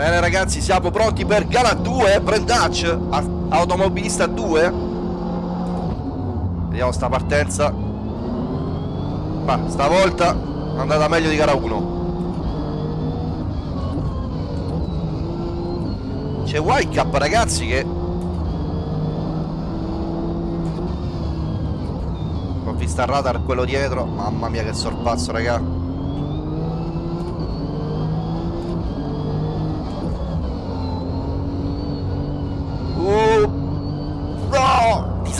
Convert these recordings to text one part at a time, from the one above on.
Bene ragazzi, siamo pronti per gara 2, Brandach, automobilista 2. Vediamo sta partenza. Ma stavolta è andata meglio di gara 1. C'è Whitecap ragazzi che Ho visto il radar quello dietro Mamma mia che sorpasso raga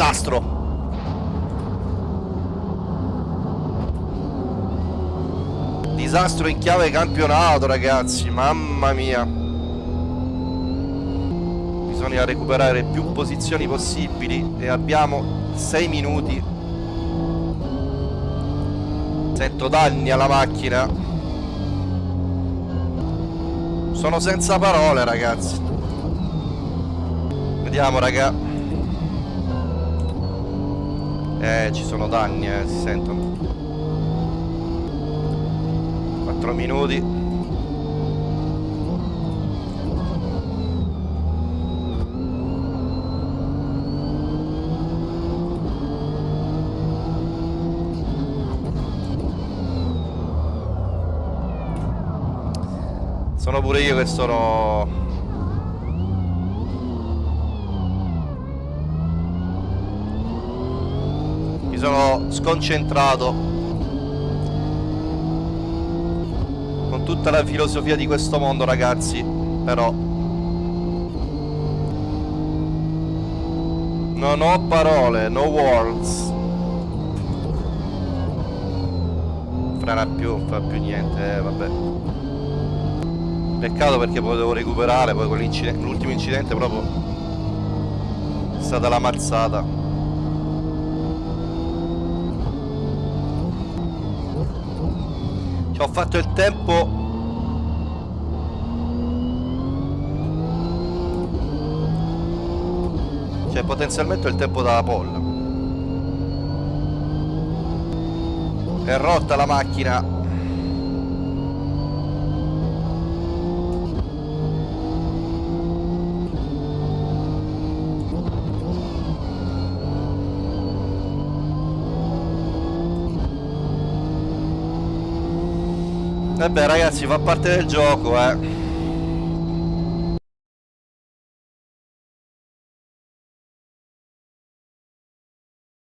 Disastro. Disastro in chiave campionato ragazzi Mamma mia. Bisogna recuperare più posizioni possibili e abbiamo 6 minuti. Sento danni alla macchina. Sono senza parole ragazzi. Vediamo raga eh ci sono danni eh si sentono. 4 minuti. Sono pure io che sono... sono sconcentrato. Con tutta la filosofia di questo mondo ragazzi Però. Non ho parole, no words. Frena più, non fa più niente, eh, vabbè. Peccato perché potevo recuperare, poi l'ultimo incidente proprio è stata la mazzata. Ho fatto il tempo. Cioè potenzialmente il tempo dalla polla. È rotta la macchina Vabbè ragazzi fa parte del gioco eh